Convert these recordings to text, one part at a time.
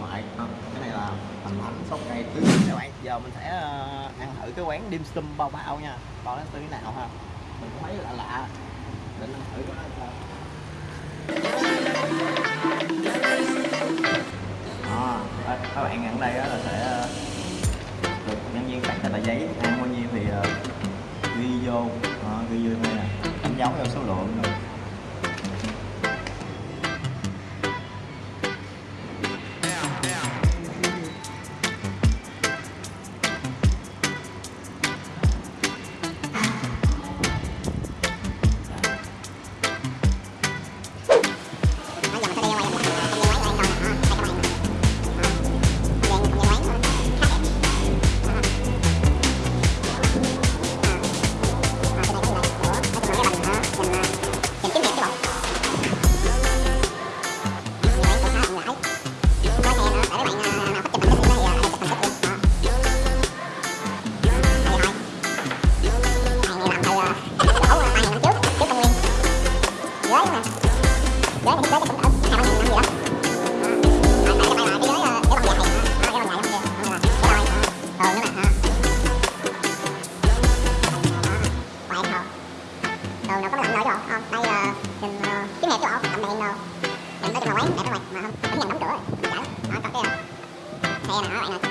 ngoại ờ, cái này là hành thánh sốt cây tứ các bạn. Giờ mình sẽ ờ, ăn thử cái quán dim sum bao bao nha. Coi nó như thế nào ha. Mình thấy lạ lạ. Định ăn thử cái đó sao. À, các bạn ăn đây là sẽ được nhân viên tặng cái tờ giấy. Ăn bao nhiêu thì ghi vô. Ghi vô đây nè. Đánh dấu theo số lượng rồi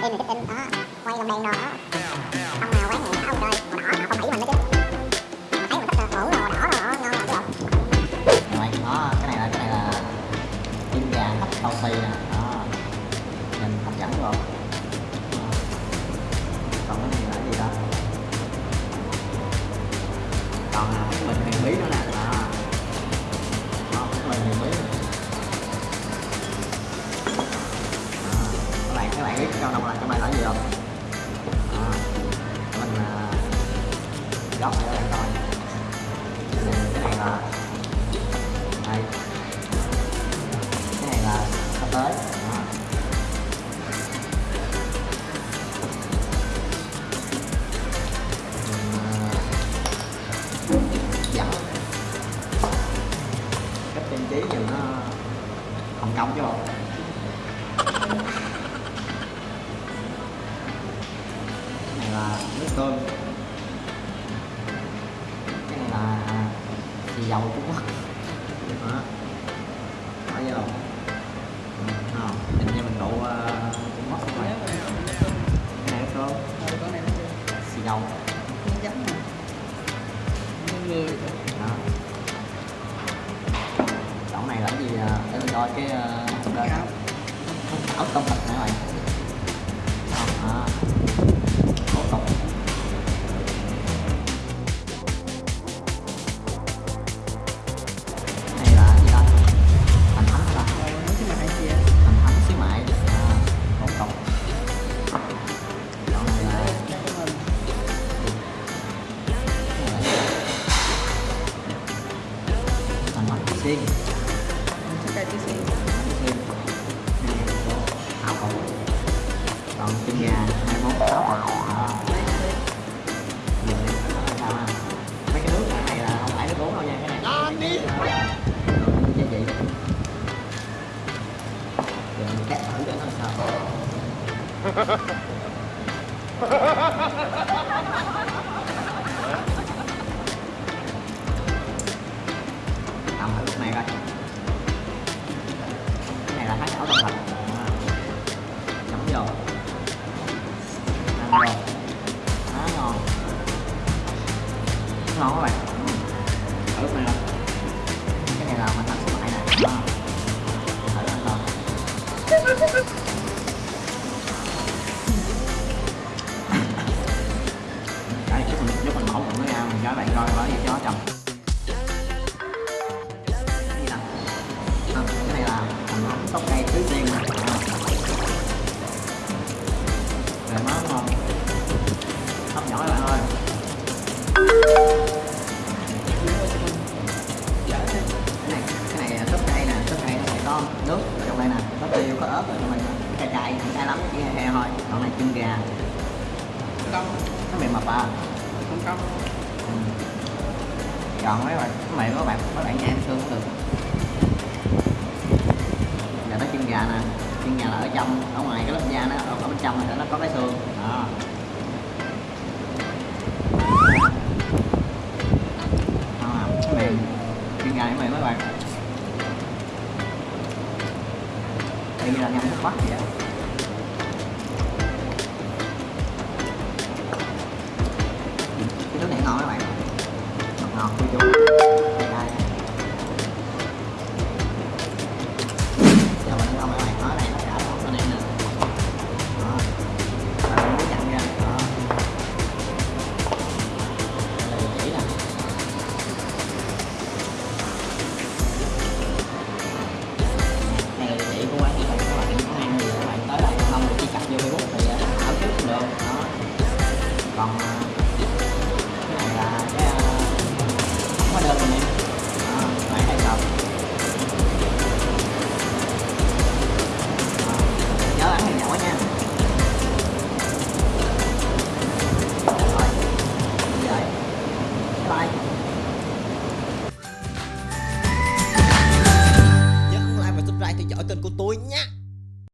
in cái tin đó quay lồng đèn rồi đó nhìn rồi. Còn cái này là gì đó còn là cái bình huyền bí nữa nè. À. Đó đó cái bình huyền bí các bạn các bạn biết trong đồng là trong này là gì không? Đó. mình à, góc để các bạn coi. Cái này là đây. Cái này là sắp tới. Nước cơm cái này là xì dầu Trung Quốc đó. Phải chưa ừ, không nhìn như mình độ uh, Trung Quốc không phải cái này có. Xì dầu. Đó. Chỗ này là cái gì để mình coi cái uh, ốc tôm thịt bạn không à áo cũ còn chân gà hai món đi, ha? mấy cái nước này là không phải nước uống đâu nha cái này. Là cái gia vị giờ mình cắt thử cho nó sao ngon các bạn. Thử lúc này coi cái này là mình thành số lại nè đó. thử ăn coi đây giúp mình giúp mình mẫu bụng nó ra mình cho bạn coi có gì cho nó chồng có ớt trong đây nè cay cay không cay lắm chỉ he he thôi còn này chân gà. Nó mềm mập à Ừ. chọn mấy bạn mấy bạn các bạn các bạn ăn xương cũng được. Giờ tới chân gà nè. Chân gà là ở trong ở ngoài cái lớp da nó ở, bên trong này nó có cái xương. Đó